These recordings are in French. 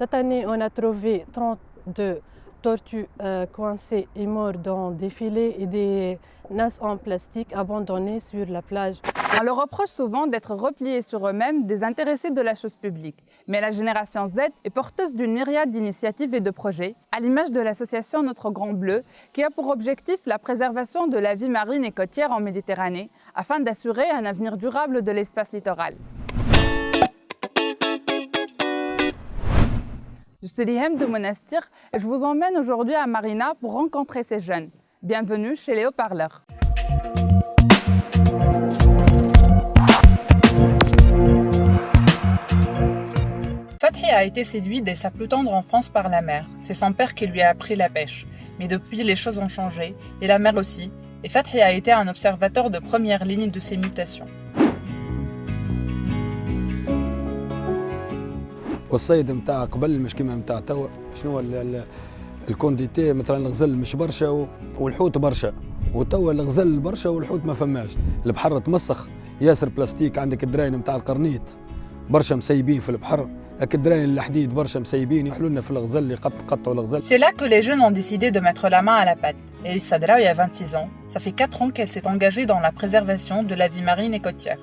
Cette année, on a trouvé 32 tortues euh, coincées et mortes dans des filets et des nasses en plastique abandonnées sur la plage. On leur reproche souvent d'être repliés sur eux-mêmes, désintéressés de la chose publique. Mais la génération Z est porteuse d'une myriade d'initiatives et de projets, à l'image de l'association Notre Grand Bleu, qui a pour objectif la préservation de la vie marine et côtière en Méditerranée, afin d'assurer un avenir durable de l'espace littoral. Je suis Lihem de Monastir et je vous emmène aujourd'hui à Marina pour rencontrer ces jeunes. Bienvenue chez les haut-parleurs. A été séduit dès sa plus tendre enfance par la mer. C'est son père qui lui a appris la pêche. Mais depuis, les choses ont changé, et la mer aussi, et Fatri a été un observateur de première ligne de ces mutations. والصيد نتاع قبل مش كيما نتاع توا. شنو الكونديتي؟ مثلا الغزل مش برشا والحوت برشا. وتوا الغزل برشا والحوت ما فماش. البحر تمسخ. ياسر بلاستيك عندك الدراين نتاع القرنيط. برشا مسيبين في البحر. C'est là que les jeunes ont décidé de mettre la main à la pâte. Elissa Draoui a 26 ans. Ça fait 4 ans qu'elle s'est engagée dans la préservation de la vie marine et côtière.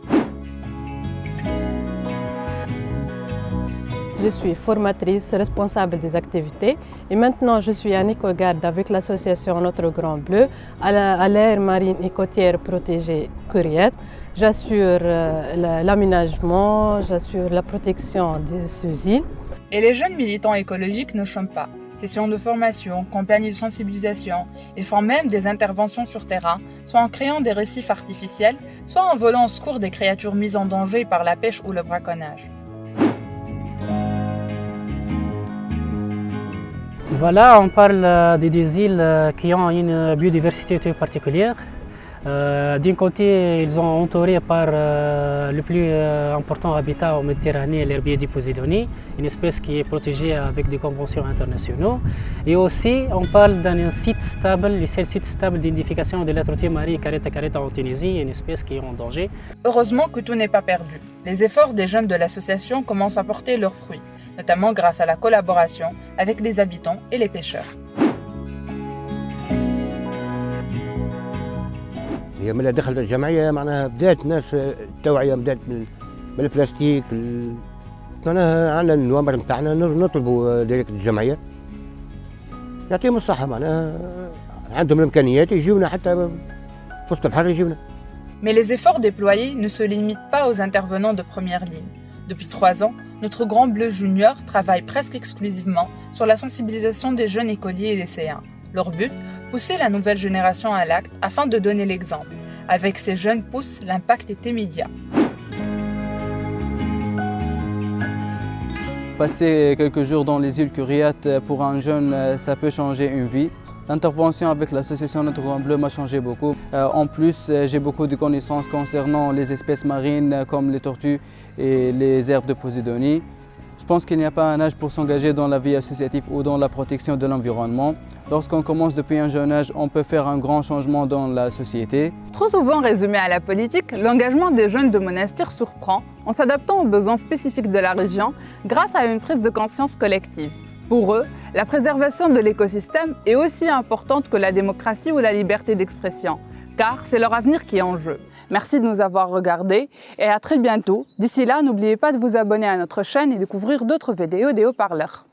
Je suis formatrice, responsable des activités et maintenant je suis en éco-garde avec l'association Notre Grand Bleu à l'aire marine et côtière protégée Curiette. J'assure euh, l'aménagement, j'assure la protection de ces îles. Et les jeunes militants écologiques ne chantent pas. Sessions de formation, campagnes de sensibilisation, ils font même des interventions sur terrain, soit en créant des récifs artificiels, soit en volant au secours des créatures mises en danger par la pêche ou le braconnage. Voilà, on parle euh, de des îles euh, qui ont une biodiversité particulière. Euh, d'un côté, ils sont entourés par le plus important habitat en Méditerranée, l'herbier du Posidonie, une espèce qui est protégée avec des conventions internationales. Et aussi, on parle d'un site stable, le seul site stable d'identification de la tortue marie careta careta en Tunisie, une espèce qui est en danger. Heureusement que tout n'est pas perdu. Les efforts des jeunes de l'association commencent à porter leurs fruits notamment grâce à la collaboration avec les habitants et les pêcheurs. هي من دخلت الجمعيه معناها بدات الناس التوعيه بدات من البلاستيك معناها عندنا النوامر نتاعنا نطلبوا ديريكت الجمعيه يعطيهم الصحه معناها عندهم الامكانيات يجيونا حتى في وسط البحر يجيونا Mais les efforts déployés ne se limitent pas aux intervenants de première ligne. Depuis trois ans, notre Grand Bleu Junior travaille presque exclusivement sur la sensibilisation des jeunes écoliers et lycéens. Leur but Pousser la nouvelle génération à l'acte afin de donner l'exemple. Avec ces jeunes pousses, l'impact est immédiat. Passer quelques jours dans les îles Curiates pour un jeune, ça peut changer une vie. L'intervention avec l'association Notre Grand Bleu m'a changé beaucoup. Euh, en plus, euh, j'ai beaucoup de connaissances concernant les espèces marines euh, comme les tortues et les herbes de Posidonie. Je pense qu'il n'y a pas un âge pour s'engager dans la vie associative ou dans la protection de l'environnement. Lorsqu'on commence depuis un jeune âge, on peut faire un grand changement dans la société. Trop souvent résumé à la politique, l'engagement des jeunes de monastère surprend en s'adaptant aux besoins spécifiques de la région grâce à une prise de conscience collective. Pour eux, la préservation de l'écosystème est aussi importante que la démocratie ou la liberté d'expression, car c'est leur avenir qui est en jeu. Merci de nous avoir regardés et à très bientôt. D'ici là, n'oubliez pas de vous abonner à notre chaîne et découvrir d'autres vidéos des haut-parleurs.